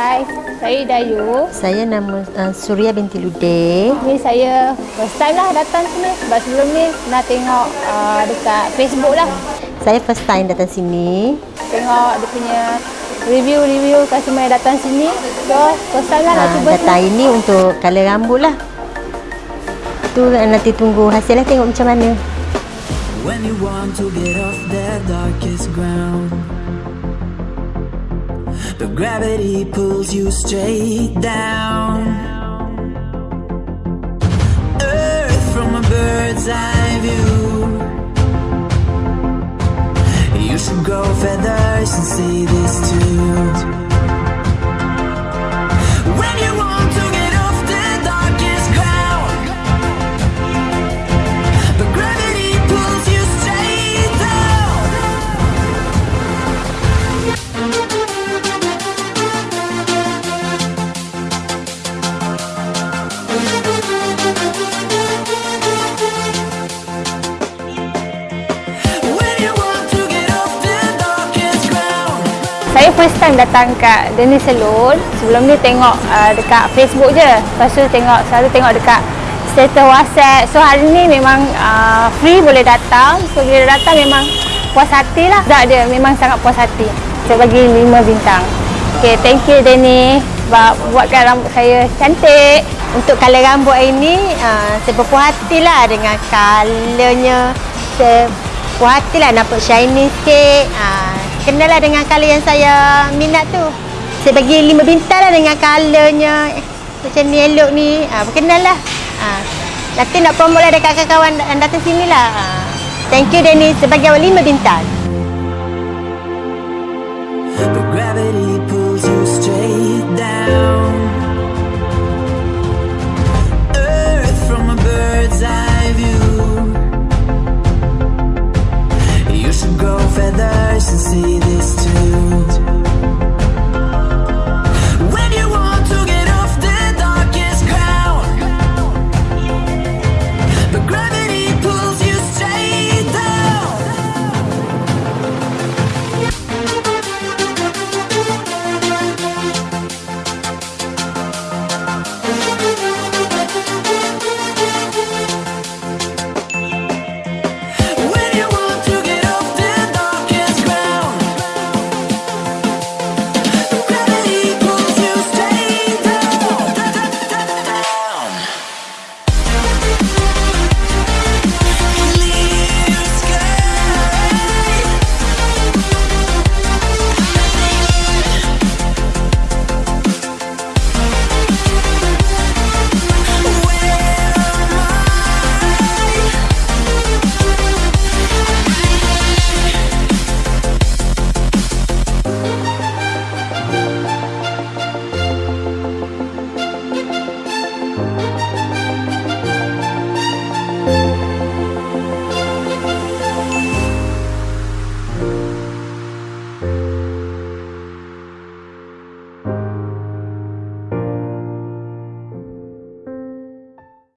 Hai, saya Dayu. Saya nama uh, Surya binti Lude. Ni saya first time lah datang sini. Sebab sebelum ni pernah tengok uh, dekat Facebook lah. Saya first time datang sini. Tengok dia punya review-review customer yang datang sini. So, first time lah nak Uh, cuba datang sini. ini untuk color rambut lah. Tu nanti tunggu hasil lah tengok macam mana. When you want to get off that darkest ground But gravity pulls you straight down. Earth from a bird's eye view. You should grow feathers and see this too first time datang kat Denis Salon. Sebelum ni tengok uh, dekat Facebook je. Lepas tu tengok, selalu tengok dekat status WhatsApp. So hari ni memang uh, free boleh datang. So bila datang memang puas hati lah. Tak dia, memang sangat puas hati. Saya bagi 5 bintang. Okay, thank you Denny. Sebab buatkan rambut saya cantik. Untuk color rambut ini, uh, saya berpuas hati lah dengan colornya. Saya puas hati lah nampak shiny sikit. Uh, kenalah dengan color yang saya minat tu. Saya bagi lima bintang lah dengan colornya. Macam ni elok ni. Ah, ha, berkenal lah. Ah, ha. nanti nak promote lah dekat kawan-kawan anda datang sini lah. Ha. Thank you Dennis sebagai awak lima bintang. The gravity to see